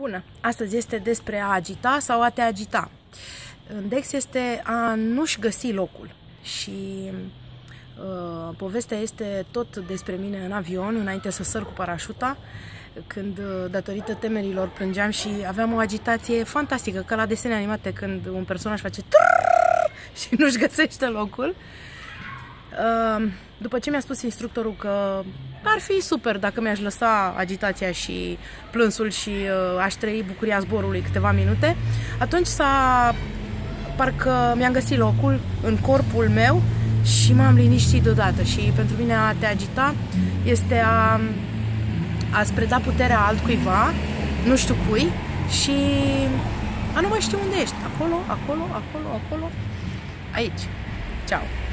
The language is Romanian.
Bună! Astăzi este despre a agita sau a te agita. În Dex este a nu-și găsi locul și uh, povestea este tot despre mine în avion, înainte să săr cu parașuta, când uh, datorită temerilor plângeam și aveam o agitație fantastică, ca la desene animate, când un personaj face și nu-și găsește locul. Uh, după ce mi-a spus instructorul că ar fi super dacă mi-aș lăsa agitația și plânsul și uh, aș trăi bucuria zborului câteva minute, atunci s-a parcă mi-am găsit locul în corpul meu și m-am liniștit deodată și pentru mine a te agita este a, a preda puterea altcuiva, nu știu cui, și a nu mai știu unde ești. Acolo, acolo, acolo, acolo, aici. Ciao!